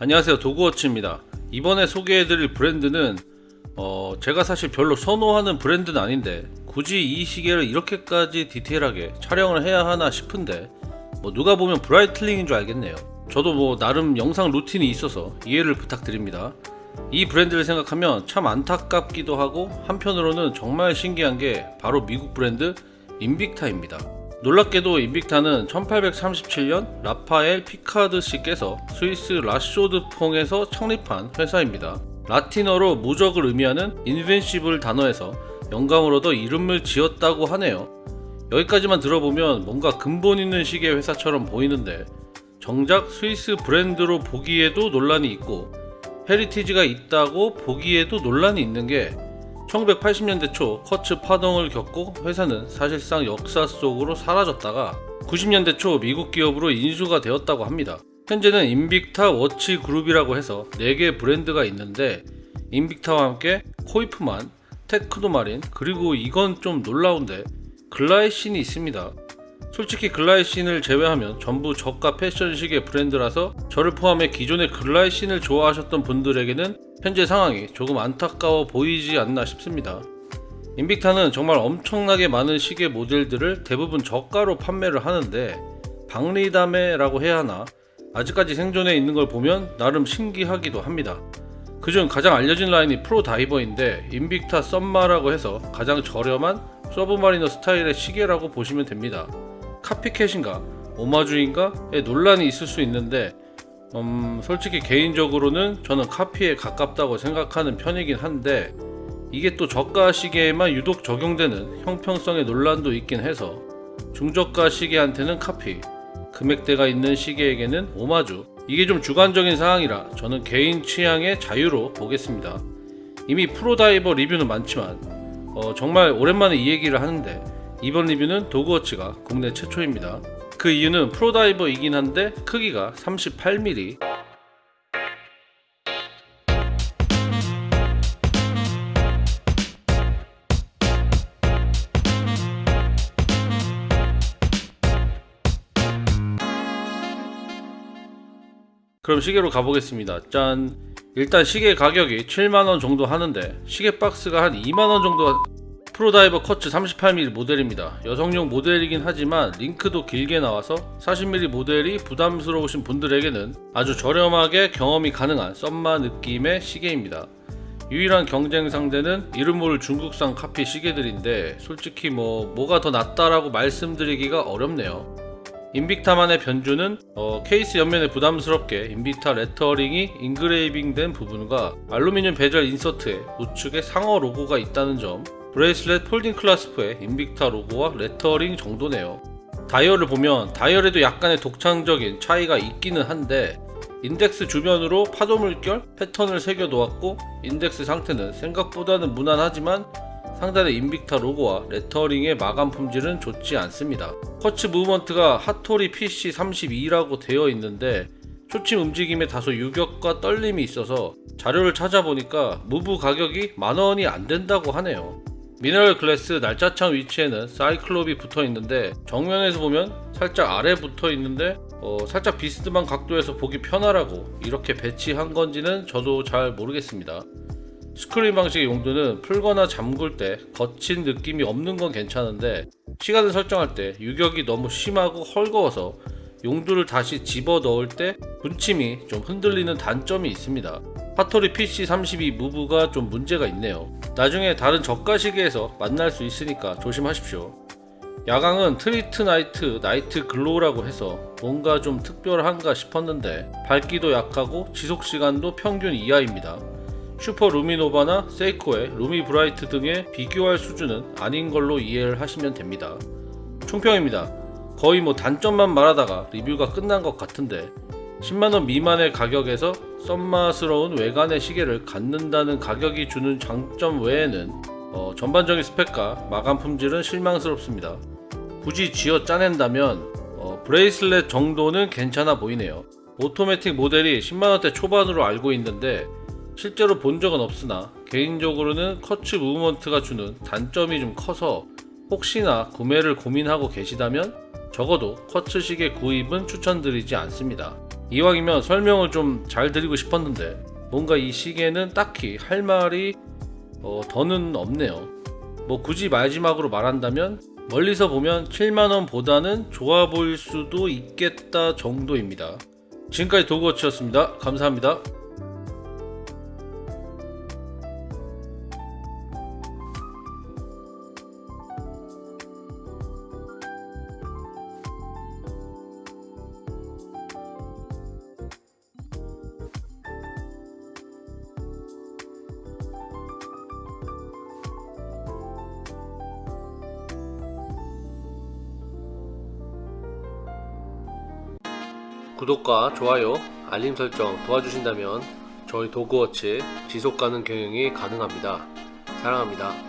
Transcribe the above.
안녕하세요. 도그워치입니다. 이번에 소개해드릴 브랜드는 어, 제가 사실 별로 선호하는 브랜드는 아닌데 굳이 이 시계를 이렇게까지 디테일하게 촬영을 해야 하나 싶은데 뭐 누가 보면 브라이틀링인 줄 알겠네요. 저도 뭐 나름 영상 루틴이 있어서 이해를 부탁드립니다. 이 브랜드를 생각하면 참 안타깝기도 하고 한편으로는 정말 신기한 게 바로 미국 브랜드 인빅타입니다 놀랍게도 인빅타는 1837년 라파엘 피카드 씨께서 스위스 라쇼드퐁에서 창립한 회사입니다. 라틴어로 무적을 의미하는 invincible 단어에서 얻어 이름을 지었다고 하네요. 여기까지만 들어보면 뭔가 근본 있는 시계 회사처럼 보이는데 정작 스위스 브랜드로 보기에도 논란이 있고 heritage가 있다고 보기에도 논란이 있는 게 1980년대 초 quartz 파동을 겪고 회사는 사실상 역사 속으로 사라졌다가 90년대 초 미국 기업으로 인수가 되었다고 합니다. 현재는 인빅타 워치 그룹이라고 해서 4개 브랜드가 있는데 인빅타와 함께 코이프만, 테크노마린 그리고 이건 좀 놀라운데 글라이신이 있습니다. 솔직히 글라이신을 제외하면 전부 저가 패션 시계 브랜드라서 저를 포함해 기존의 글라이신을 좋아하셨던 분들에게는 현재 상황이 조금 안타까워 보이지 않나 싶습니다. 인빅타는 정말 엄청나게 많은 시계 모델들을 대부분 저가로 판매를 하는데 박리담회라고 해야 하나 아직까지 생존해 있는 걸 보면 나름 신기하기도 합니다. 그중 가장 알려진 라인이 프로 다이버인데 인빅타 썸마라고 해서 가장 저렴한 서브마리너 스타일의 시계라고 보시면 됩니다. 카피캣인가? 오마주인가에 논란이 있을 수 있는데 음, 솔직히 개인적으로는 저는 카피에 가깝다고 생각하는 편이긴 한데 이게 또 저가 시계에만 유독 적용되는 형평성의 논란도 있긴 해서 중저가 시계한테는 카피 금액대가 있는 시계에게는 오마주. 이게 좀 주관적인 상황이라 저는 개인 취향의 자유로 보겠습니다. 이미 프로다이버 리뷰는 많지만 어, 정말 오랜만에 이 얘기를 하는데 이번 리뷰는 도그워치가 국내 최초입니다. 그 이유는 프로다이버이긴 한데 크기가 38mm 그럼 시계로 가보겠습니다. 짠. 일단 시계 가격이 7만원 정도 하는데 시계 박스가 한 2만원 정도 프로다이버 커츠 38mm 모델입니다. 여성용 모델이긴 하지만 링크도 길게 나와서 40mm 모델이 부담스러우신 분들에게는 아주 저렴하게 경험이 가능한 썸마 느낌의 시계입니다. 유일한 경쟁 상대는 이름 모를 중국산 카피 시계들인데 솔직히 뭐 뭐가 더 낫다라고 말씀드리기가 어렵네요. 인빅타만의 변주는 어, 케이스 옆면에 부담스럽게 인빅타 레터링이 engraving 된 부분과 알루미늄 bezel insert에 우측에 상어 로고가 있다는 점 bracelet folding clasp의 인빅타 로고와 레터링 정도네요. 다이얼을 보면 다이얼에도 약간의 독창적인 차이가 있기는 한데 인덱스 주변으로 파도 물결 패턴을 새겨 놓았고 인덱스 상태는 생각보다는 무난하지만 상단의 인빅타 로고와 레터링의 마감 품질은 좋지 않습니다. quartz movement가 핫토리 PC32라고 되어 있는데 초침 움직임에 다소 유격과 떨림이 있어서 자료를 찾아보니까 move 가격이 만원이 안된다고 하네요. mineral glass 날짜창 위치에는 cyclop이 붙어 있는데 정면에서 보면 살짝 아래 붙어 있는데 어, 살짝 비스듬한 각도에서 보기 편하라고 이렇게 배치한 건지는 저도 잘 모르겠습니다 screw-in 방식의 용두는 풀거나 잠글 때 거친 느낌이 없는 건 괜찮은데 시간을 설정할 때 유격이 너무 심하고 헐거워서 용두를 다시 집어 넣을 때 분침이 좀 흔들리는 단점이 있습니다. 하토리 PC32 무브가 좀 문제가 있네요. 나중에 다른 저가 시계에서 만날 수 있으니까 조심하십시오. 야광은 Tritnite night glow라고 해서 뭔가 좀 특별한가 싶었는데 밝기도 약하고 지속시간도 평균 이하입니다 슈퍼 루미노바나 세이코의 루미 브라이트 등에 비교할 수준은 아닌 걸로 이해를 하시면 됩니다 총평입니다 거의 뭐 단점만 말하다가 리뷰가 끝난 것 같은데 10만원 미만의 가격에서 섭마스러운 외관의 시계를 갖는다는 가격이 주는 장점 외에는 어, 전반적인 스펙과 마감 품질은 실망스럽습니다. 굳이 쥐어 짜낸다면 어, bracelet 정도는 괜찮아 보이네요. 오토매틱 모델이 10만원대 초반으로 알고 있는데 실제로 본 적은 없으나 개인적으로는 quartz 무브먼트가 주는 단점이 좀 커서 혹시나 구매를 고민하고 계시다면 적어도 커츠 시계 구입은 추천드리지 않습니다. 이왕이면 설명을 좀 잘 드리고 싶었는데 뭔가 이 시계는 딱히 할 말이 어, 더는 없네요. 뭐 굳이 마지막으로 말한다면 멀리서 보면 7만원 보다는 좋아 보일 수도 있겠다 정도입니다. 지금까지 도그워치였습니다. 감사합니다. 구독과 좋아요, 알림 설정 도와주신다면 저희 도그워치 지속가능 경영이 가능합니다. 사랑합니다.